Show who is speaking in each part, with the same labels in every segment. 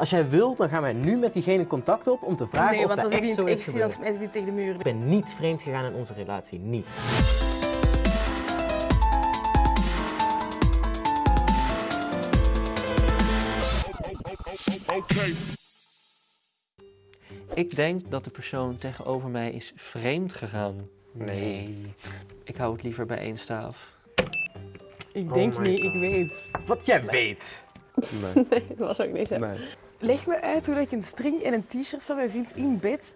Speaker 1: Als jij wil, dan gaan wij nu met diegene contact op om te vragen
Speaker 2: nee,
Speaker 1: of dat echt
Speaker 2: niet
Speaker 1: zo
Speaker 2: ik
Speaker 1: is gebeurd.
Speaker 2: tegen de muur.
Speaker 1: Ik ben niet vreemd gegaan in onze relatie, niet.
Speaker 3: Ik denk dat de persoon tegenover mij is vreemd gegaan. Nee. Ik hou het liever bij één staaf.
Speaker 2: Ik
Speaker 1: Oh
Speaker 2: denk niet,
Speaker 1: God.
Speaker 2: ik weet.
Speaker 1: Wat jij weet.
Speaker 4: Nee,
Speaker 5: Nee, dat was ook niet zo.
Speaker 4: nee.
Speaker 2: Leg me uit hoe ik een string en een t-shirt van mijn vriend in bed.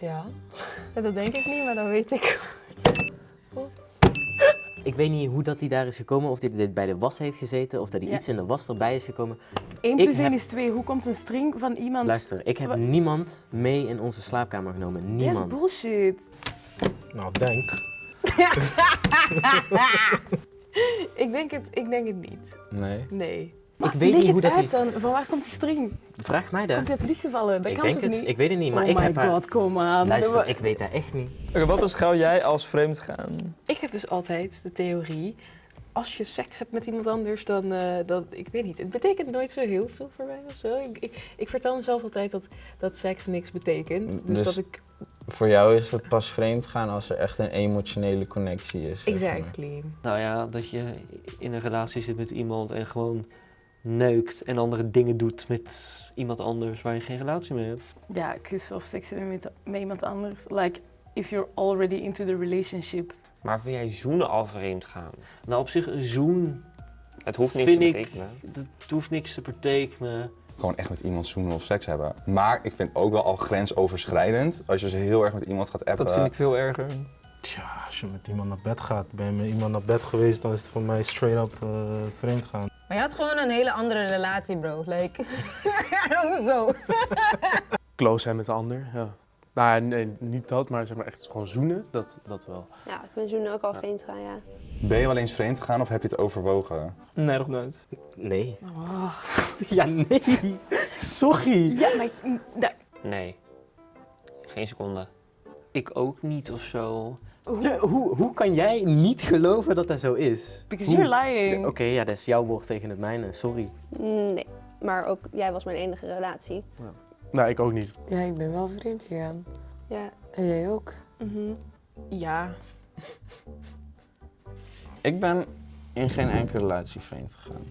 Speaker 6: Ja. Dat denk ik niet, maar dat weet ik.
Speaker 1: Ik weet niet hoe dat hij daar is gekomen, of hij dit bij de was heeft gezeten, of dat hij
Speaker 2: Ja.
Speaker 1: iets in de was erbij is gekomen.
Speaker 2: 1
Speaker 1: Ik
Speaker 2: plus 1
Speaker 1: heb-
Speaker 2: is 2. Hoe komt een string van iemand...
Speaker 1: Luister, ik heb
Speaker 2: Wa-
Speaker 1: niemand mee in onze slaapkamer genomen.
Speaker 2: Dat is
Speaker 1: Niemand.
Speaker 2: bullshit.
Speaker 4: Nou, denk.
Speaker 2: Ik denk het, ik denk het niet.
Speaker 4: Nee.
Speaker 2: Nee.
Speaker 1: Ik weet niet
Speaker 2: het
Speaker 1: hoe dat
Speaker 2: uit dan. Van waar komt die string?
Speaker 1: Vraag mij dat.
Speaker 2: Komt hij uit de lucht gevallen? Dat
Speaker 1: Ik
Speaker 2: kan
Speaker 1: denk
Speaker 2: toch
Speaker 1: het,
Speaker 2: niet?
Speaker 1: ik weet het niet, maar
Speaker 2: oh
Speaker 1: ik
Speaker 2: my
Speaker 1: heb haar...
Speaker 2: god, kom aan.
Speaker 1: Luister, ik weet dat echt niet.
Speaker 7: Oké, wat beschouw jij als vreemd gaan?
Speaker 2: Ik heb dus altijd de theorie, als je seks hebt met iemand anders, dan, eh, dan ik weet niet, het betekent nooit zo heel veel voor mij of zo. Ik, ik, ik vertel mezelf altijd dat, dat seks niks betekent. Dus,
Speaker 4: Dus-
Speaker 2: dat ik,
Speaker 4: Voor jou is het pas vreemd gaan als er echt een emotionele connectie is. zeg maar.
Speaker 2: exactly.
Speaker 3: Nou ja, dat je in een relatie zit met iemand en gewoon neukt en andere dingen doet met iemand anders waar je geen relatie mee hebt.
Speaker 2: Ja, kussen of seks hebben met, met iemand anders. Like, if you're already into the relationship.
Speaker 8: Maar vind jij zoenen al vreemd gaan?
Speaker 3: Nou, op zich een zoen,
Speaker 8: Het hoeft niks
Speaker 3: Vind
Speaker 8: te
Speaker 3: ik-
Speaker 8: betekenen.
Speaker 3: dat hoeft niks te betekenen.
Speaker 9: Gewoon echt met iemand zoenen of seks hebben. Maar ik vind ook wel al grensoverschrijdend als je ze heel erg met iemand gaat appen.
Speaker 7: Dat vind ik veel erger.
Speaker 4: Tja, als je met iemand naar bed gaat, ben je met iemand naar bed geweest, dan is het voor mij straight up eh, vreemd gaan.
Speaker 6: Maar je had gewoon een hele andere relatie, bro. Like. Hoezo?
Speaker 10: close zijn met de ander, ja. Nou, nee, niet dat, maar zeg maar echt gewoon zoenen, dat, dat wel.
Speaker 5: Ja, ik ben zoen ook al vreemd gaan, ja.
Speaker 9: Ben je wel eens vreemd gegaan of heb je het overwogen?
Speaker 7: Nee, nog nooit.
Speaker 1: Nee.
Speaker 2: Oh.
Speaker 1: Ja, nee. Sorry.
Speaker 2: Ja, maar
Speaker 8: Nee. Geen seconde.
Speaker 3: Ik ook niet of zo.
Speaker 1: Ja, hoe, hoe kan jij niet geloven dat dat zo is?
Speaker 2: because
Speaker 1: Hoe?
Speaker 2: you're lying.
Speaker 1: Oké, ja, dat is jouw woord tegen het mijne, sorry.
Speaker 5: Nee, maar ook jij was mijn enige relatie.
Speaker 10: Nee, ik ook niet.
Speaker 6: Ja, ik ben wel vreemd gegaan.
Speaker 2: Ja.
Speaker 6: En jij ook?
Speaker 2: Mhm. Ja.
Speaker 4: Ik ben in geen enkele relatie vreemd gegaan.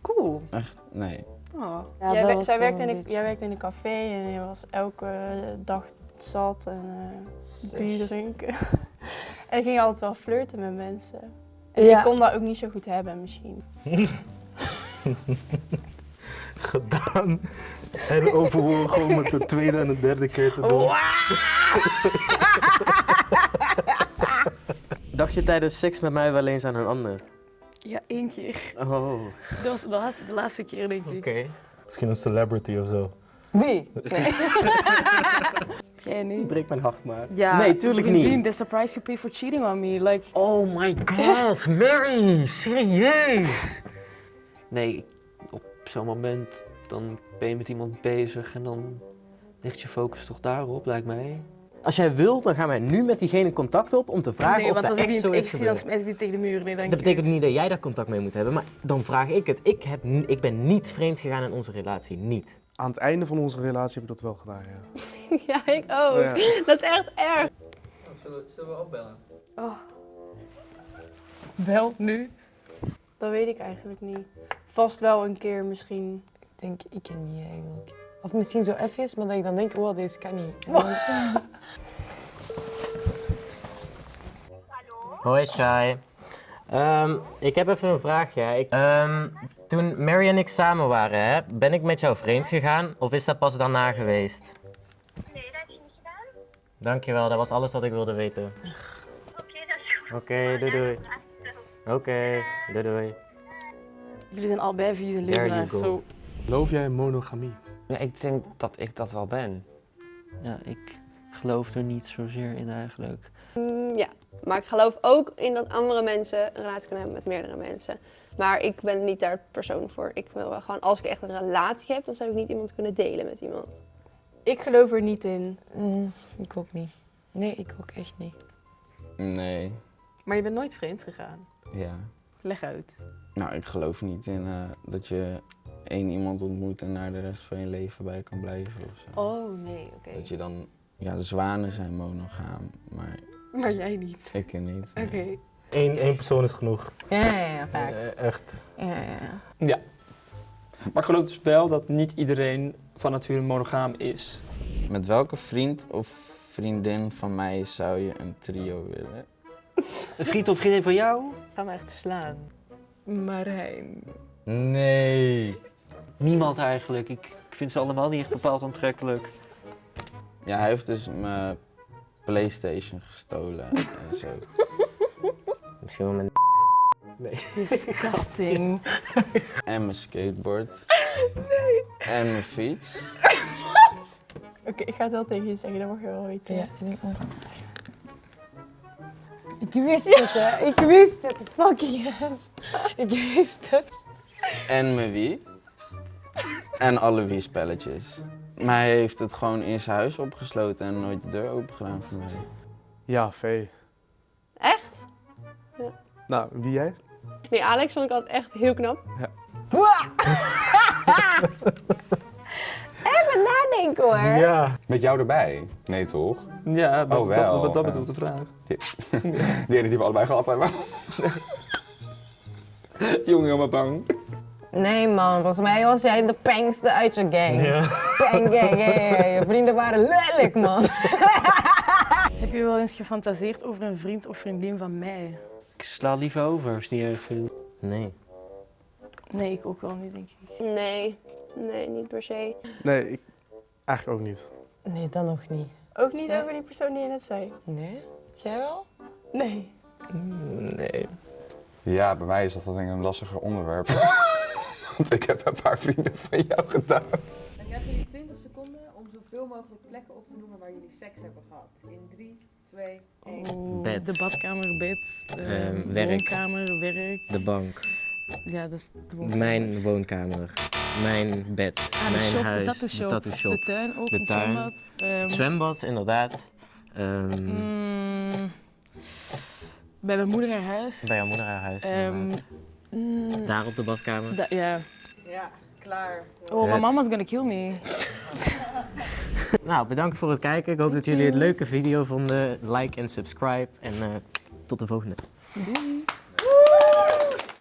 Speaker 2: Cool.
Speaker 4: Echt, nee.
Speaker 2: Oh.
Speaker 6: Ja,
Speaker 11: jij,
Speaker 6: dat
Speaker 11: wer-
Speaker 6: was
Speaker 11: zij werkte in jij werkte in een café en je was elke dag zat en eh bier drinken. En ik ging altijd wel flirten met mensen. En
Speaker 6: Ja.
Speaker 11: ik kon dat ook niet zo goed hebben misschien.
Speaker 4: Gedaan. En overwogen gewoon met de tweede en de derde keer te doen.
Speaker 1: Dacht je tijdens seks met mij wel eens aan een ander?
Speaker 2: Ja, één keer.
Speaker 1: Oh, oké.
Speaker 2: Dat was de laatste, de laatste keer, denk ik.
Speaker 4: Misschien een celebrity of zo.
Speaker 6: Wie? Nee.
Speaker 2: Jij niet?
Speaker 1: Breek mijn hart maar.
Speaker 2: Ja,
Speaker 1: nee, tuurlijk niet.
Speaker 2: The surprise you pay for cheating on me. Like,
Speaker 1: Oh my god, Mary, serieus?
Speaker 3: Nee, op zo'n moment dan ben je met iemand bezig en dan ligt je focus toch daarop, lijkt mij.
Speaker 1: Als jij wil, dan gaan wij nu met diegene contact op om te vragen
Speaker 2: nee,
Speaker 1: of
Speaker 2: want
Speaker 1: dat
Speaker 2: als ik
Speaker 1: echt
Speaker 2: niet
Speaker 1: zo
Speaker 2: ik
Speaker 1: is
Speaker 2: ik die tegen de muur. Nee, dank
Speaker 1: Dat betekent niet dat jij daar contact mee moet hebben, maar dan vraag ik het. Ik, heb, ik ben niet vreemd gegaan in onze relatie, niet.
Speaker 10: Aan het einde van onze relatie heb ik dat wel gedaan, ja.
Speaker 5: ja, ik ook.
Speaker 10: Ja.
Speaker 5: Dat is echt erg.
Speaker 3: Zullen, zullen we opbellen?
Speaker 2: Wel, nu.
Speaker 11: Dat weet ik eigenlijk niet. Vast wel een keer misschien.
Speaker 6: Ik denk, ik ken niet eigenlijk. Of misschien zo even, maar dat ik dan denk, oh, deze kan niet. Dan-
Speaker 1: Hoi Shai. Ehm, ik heb even een vraagje. Ik, ehm, toen Mary en ik samen waren, hè, ben ik met jou vreemd gegaan of is dat pas daarna geweest?
Speaker 12: Nee, dat heb je niet gedaan.
Speaker 1: Dankjewel, dat was alles wat ik wilde weten.
Speaker 12: Oké, dat is goed.
Speaker 1: Oké, doei doei. Oké, doei doei.
Speaker 2: Jullie zijn allebei leugenaars.
Speaker 1: go.
Speaker 2: Zo.
Speaker 10: Geloof jij in monogamie?
Speaker 8: Nee, ik denk dat ik dat wel ben.
Speaker 3: Ja, ik geloof er niet zozeer in eigenlijk.
Speaker 5: Mm, ja, maar ik geloof ook in dat andere mensen een relatie kunnen hebben met meerdere mensen. Maar ik ben niet daar persoon voor. Ik wil wel gewoon, als ik echt een relatie heb, dan zou ik niet iemand kunnen delen met iemand.
Speaker 11: Ik geloof er niet in.
Speaker 6: Mm, ik ook niet. Nee, ik ook echt niet.
Speaker 4: Nee,
Speaker 2: Maar je bent nooit vreemd gegaan.
Speaker 4: ja.
Speaker 2: Leg uit.
Speaker 4: Nou, ik geloof niet in eh, dat je
Speaker 13: één iemand ontmoet en daar de rest van je leven bij kan blijven of zo.
Speaker 2: Oh, nee, oké.
Speaker 13: Dat je dan, ja, de zwanen zijn monogaam, maar
Speaker 2: Maar jij niet.
Speaker 13: ik niet.
Speaker 2: Oké.
Speaker 4: Eén, één persoon is genoeg.
Speaker 6: Ja, ja, ja, facts.
Speaker 4: Eh, echt.
Speaker 6: Ja, ja, ja.
Speaker 7: Ja. Maar ik geloof dus wel dat niet iedereen van nature monogaam is.
Speaker 13: Met welke vriend of vriendin van mij zou je een trio willen?
Speaker 3: Een vriend of vriendin van jou?
Speaker 2: Ga me echt slaan. Marijn.
Speaker 13: Nee.
Speaker 3: Niemand eigenlijk. Ik, ik vind ze allemaal niet echt bepaald aantrekkelijk.
Speaker 13: Ja, hij heeft dus mijn Playstation gestolen en zo.
Speaker 1: Misschien wel mijn
Speaker 4: Nee.
Speaker 2: Disgusting.
Speaker 13: En mijn skateboard.
Speaker 2: Nee.
Speaker 13: En mijn fiets.
Speaker 11: Oké, ik ga het wel tegen je zeggen, dat mag je wel weten.
Speaker 6: Ja, ik denk. Ik wist het, hè. Ik wist het. Fucking yes. Ik wist het.
Speaker 13: En mijn Wii. En alle Wii-spelletjes. Maar hij heeft het gewoon in zijn huis opgesloten en nooit de deur open gedaan voor mij.
Speaker 10: Ja, Vee.
Speaker 5: Echt? Ja.
Speaker 10: Nou, wie jij?
Speaker 5: Nee, Alex vond ik altijd echt heel knap.
Speaker 6: Even nadenken hoor.
Speaker 4: Ja.
Speaker 9: Met jou erbij? Nee, toch?
Speaker 7: Ja, dat,
Speaker 9: Oh, wel,
Speaker 7: dat, dat
Speaker 9: ja.
Speaker 7: bedoelt de vraag.
Speaker 9: Die, die ene die we allebei gehad hebben.
Speaker 7: Jongen, helemaal bang.
Speaker 6: Nee man, volgens mij was jij de pangste uit je gang.
Speaker 4: Ja.
Speaker 6: Pang gang, ja, ja, ja. Je vrienden waren lelijk man.
Speaker 11: Heb je wel eens gefantaseerd over een vriend of vriendin van mij?
Speaker 3: Ik sla liever over als het niet erg vindt.
Speaker 1: Nee.
Speaker 11: Nee, ik ook wel niet, denk ik.
Speaker 5: Nee, nee, niet per se.
Speaker 10: Nee, ik eigenlijk ook niet.
Speaker 6: Nee, dan nog niet.
Speaker 11: Ook niet over die persoon die je net zei?
Speaker 6: Nee? Jij wel?
Speaker 11: Nee.
Speaker 1: Nee.
Speaker 9: Ja, bij mij is dat dan denk ik een lastiger onderwerp. Want ik heb een paar vrienden van jou gedaan.
Speaker 14: Dan krijgen jullie 20 seconden om zoveel mogelijk plekken op te noemen waar jullie seks hebben gehad. In 3, 2, 1.
Speaker 11: Oeh,
Speaker 1: Bed.
Speaker 11: De badkamer, bed. eh,
Speaker 1: Ehm, werk.
Speaker 11: Woonkamer, werk.
Speaker 1: De bank.
Speaker 11: Ja, dat is de woonkamer.
Speaker 1: Mijn woonkamer. Mijn bed.
Speaker 11: Ah, de
Speaker 1: mijn
Speaker 11: shop,
Speaker 1: huis.
Speaker 11: de tattoo shop.
Speaker 1: tattoo shop.
Speaker 11: De tuin ook,
Speaker 1: De
Speaker 11: een
Speaker 1: tuin.
Speaker 11: zwembad. Ehm,
Speaker 1: zwembad, inderdaad. Ehm,
Speaker 11: mm, bij mijn moeder haar huis.
Speaker 1: Bij jouw moeder haar huis.
Speaker 11: Mm,
Speaker 1: Daar op de badkamer.
Speaker 11: da- ja.
Speaker 14: Ja, klaar.
Speaker 11: Oh, my mama's gonna kill me.
Speaker 1: Nou, bedankt voor het kijken. Ik hoop dat jullie het leuke video vonden. Like en subscribe. En eh, tot de volgende.
Speaker 11: Doei.